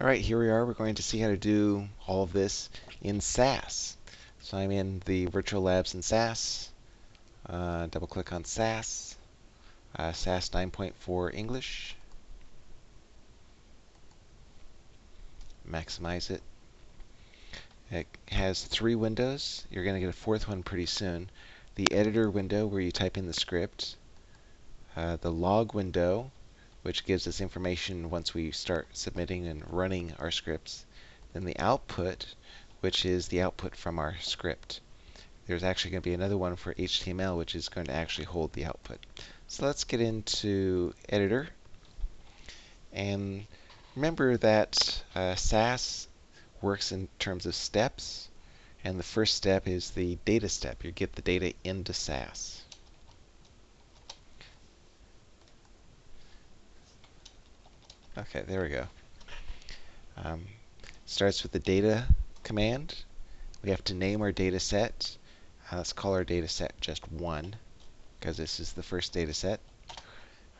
All right, here we are. We're going to see how to do all of this in SAS. So I'm in the Virtual Labs in SAS. Uh, double click on SAS. Uh, SAS 9.4 English. Maximize it. It has three windows. You're going to get a fourth one pretty soon. The editor window where you type in the script. Uh, the log window which gives us information once we start submitting and running our scripts. Then the output, which is the output from our script. There's actually going to be another one for HTML, which is going to actually hold the output. So let's get into Editor. And remember that uh, SAS works in terms of steps. And the first step is the data step. You get the data into SAS. Okay, there we go. Um, starts with the data command. We have to name our data set. Uh, let's call our data set just 1 because this is the first data set.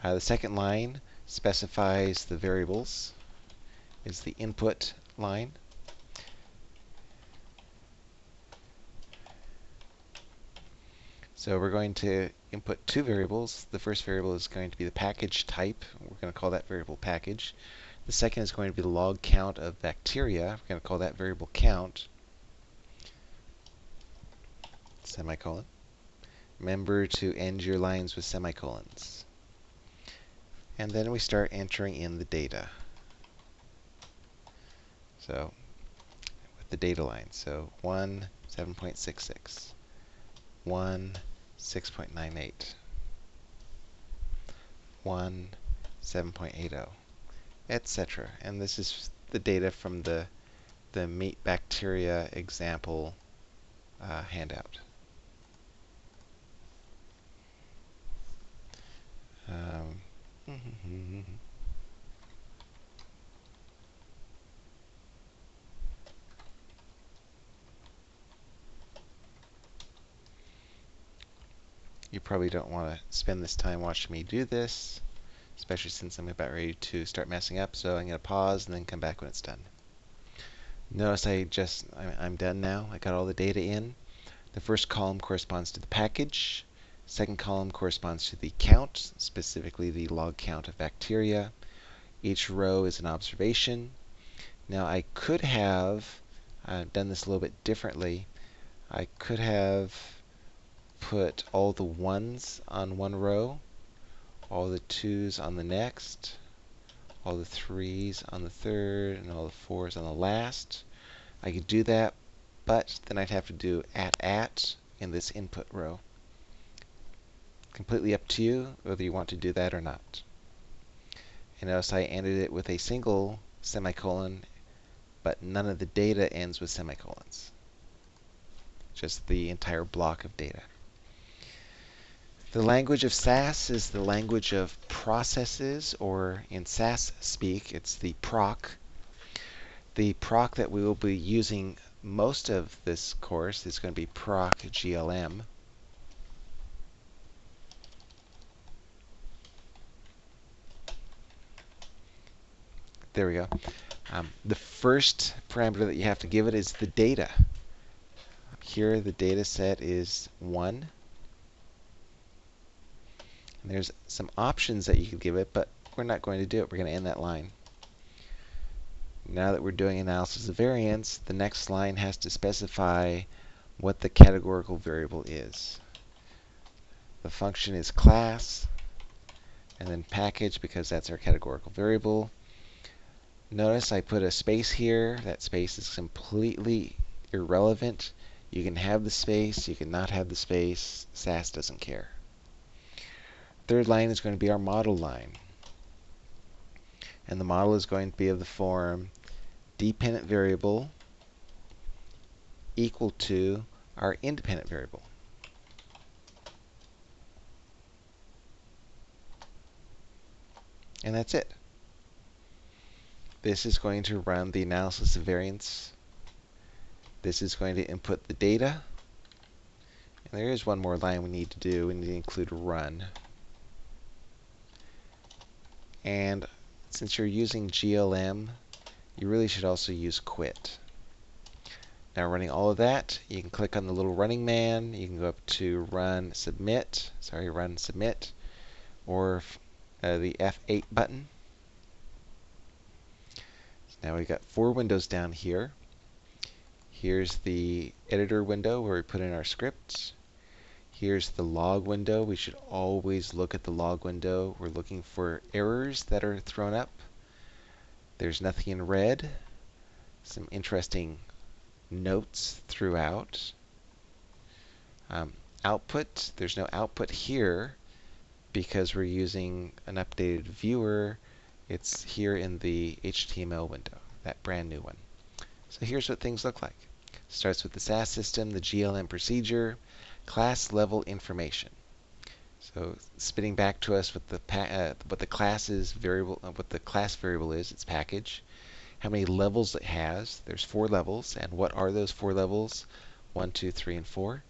Uh, the second line specifies the variables, is the input line. So we're going to input two variables. The first variable is going to be the package type. We're going to call that variable package. The second is going to be the log count of bacteria. We're going to call that variable count. Semicolon. Remember to end your lines with semicolons. And then we start entering in the data. So with the data line. So 1, 7.66. 1, 6.98, 1, 7.80, etc. And this is the data from the, the meat bacteria example uh, handout. Um, You probably don't want to spend this time watching me do this, especially since I'm about ready to start messing up. So I'm going to pause and then come back when it's done. Notice I just, I'm done now. I got all the data in. The first column corresponds to the package. Second column corresponds to the count, specifically the log count of bacteria. Each row is an observation. Now I could have uh, done this a little bit differently. I could have put all the ones on one row, all the twos on the next, all the threes on the third, and all the fours on the last. I could do that, but then I'd have to do at at in this input row. Completely up to you whether you want to do that or not. And notice I ended it with a single semicolon, but none of the data ends with semicolons. Just the entire block of data. The language of SAS is the language of processes, or in SAS speak, it's the proc. The proc that we will be using most of this course is going to be proc GLM. There we go. Um, the first parameter that you have to give it is the data. Here the data set is 1. And there's some options that you could give it, but we're not going to do it. We're going to end that line. Now that we're doing analysis of variance, the next line has to specify what the categorical variable is. The function is class, and then package because that's our categorical variable. Notice I put a space here. That space is completely irrelevant. You can have the space, you can not have the space. SAS doesn't care. Third line is going to be our model line. And the model is going to be of the form dependent variable equal to our independent variable. And that's it. This is going to run the analysis of variance. This is going to input the data. And there is one more line we need to do. We need to include run. And since you're using GLM, you really should also use quit. Now running all of that, you can click on the little running man. You can go up to run submit, sorry, run submit, or uh, the F8 button. So now we've got four windows down here. Here's the editor window where we put in our scripts. Here's the log window. We should always look at the log window. We're looking for errors that are thrown up. There's nothing in red. Some interesting notes throughout. Um, output, there's no output here because we're using an updated viewer. It's here in the HTML window, that brand new one. So here's what things look like. Starts with the SAS system, the GLM procedure, class level information. So spitting back to us what the uh, what the class is variable, uh, what the class variable is, its package, how many levels it has. There's four levels, and what are those four levels? One, two, three, and four.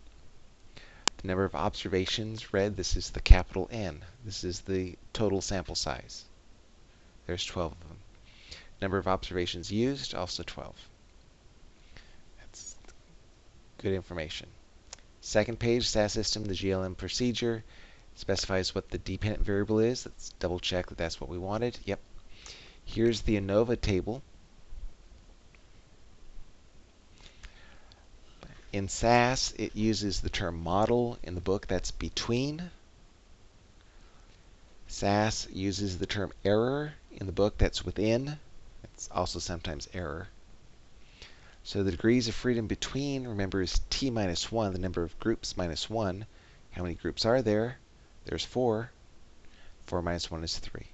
The number of observations read, this is the capital N. This is the total sample size. There's 12 of them. Number of observations used, also 12. That's good information. Second page, SAS system, the GLM procedure specifies what the dependent variable is. Let's double check that that's what we wanted. Yep. Here's the ANOVA table. In SAS, it uses the term model. In the book, that's between. SAS uses the term error. In the book, that's within. It's also sometimes error. So the degrees of freedom between, remember, is t minus 1, the number of groups minus 1. How many groups are there? There's 4. 4 minus 1 is 3.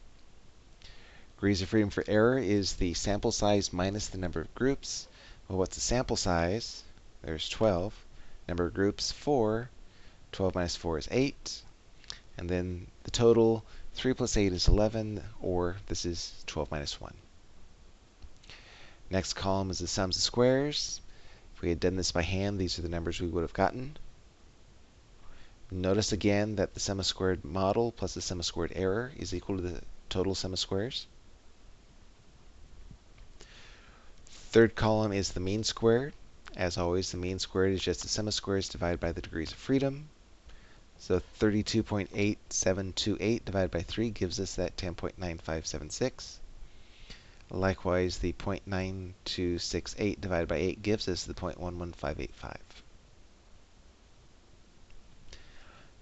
Degrees of freedom for error is the sample size minus the number of groups. Well, what's the sample size? There's 12. Number of groups, 4. 12 minus 4 is 8. And then the total, 3 plus 8 is 11, or this is 12 minus 1. Next column is the sums of squares. If we had done this by hand, these are the numbers we would have gotten. Notice again that the sum of squared model plus the sum of squared error is equal to the total sum of squares. Third column is the mean squared. As always, the mean squared is just the sum of squares divided by the degrees of freedom. So 32.8728 divided by 3 gives us that 10.9576. Likewise, the 0.9268 divided by 8 gives us the 0.11585.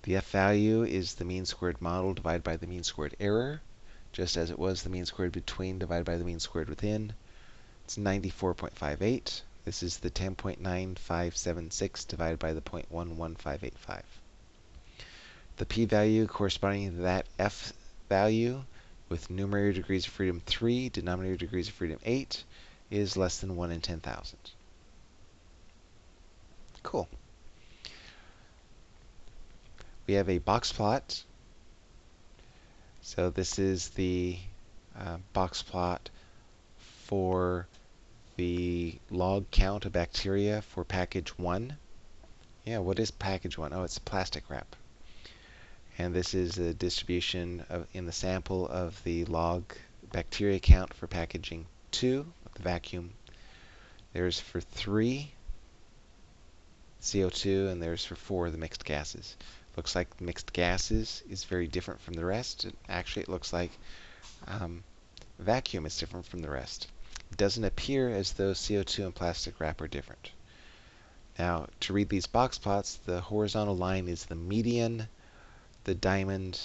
The f value is the mean squared model divided by the mean squared error, just as it was the mean squared between divided by the mean squared within. It's 94.58. This is the 10.9576 divided by the 0.11585. The p-value corresponding to that f value with numerator degrees of freedom 3, denominator degrees of freedom 8 is less than 1 in 10,000. Cool. We have a box plot. So this is the uh, box plot for the log count of bacteria for package 1. Yeah, what is package 1? Oh, it's plastic wrap. And this is a distribution of, in the sample of the log bacteria count for packaging 2, the vacuum. There's for 3 CO2, and there's for 4 the mixed gases. Looks like mixed gases is very different from the rest. Actually, it looks like um, vacuum is different from the rest. It doesn't appear as though CO2 and plastic wrap are different. Now, to read these box plots, the horizontal line is the median, the diamond,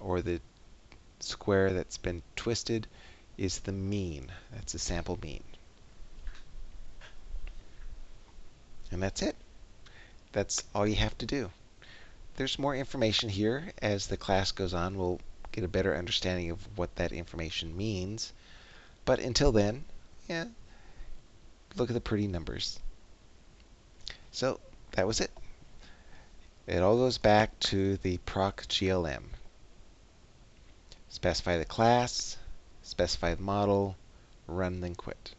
or the square that's been twisted is the mean. That's the sample mean. And that's it. That's all you have to do. There's more information here. As the class goes on, we'll get a better understanding of what that information means. But until then, yeah, look at the pretty numbers. So that was it. It all goes back to the proc GLM. Specify the class, specify the model, run, then quit.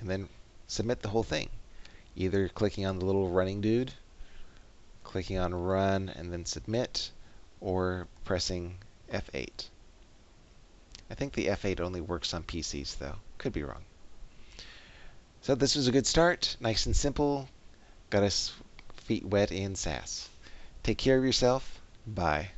And then submit the whole thing. Either clicking on the little running dude, clicking on run and then submit, or pressing F8. I think the F8 only works on PCs, though. Could be wrong. So this was a good start. Nice and simple. Got us feet wet in SAS. Take care of yourself. Bye.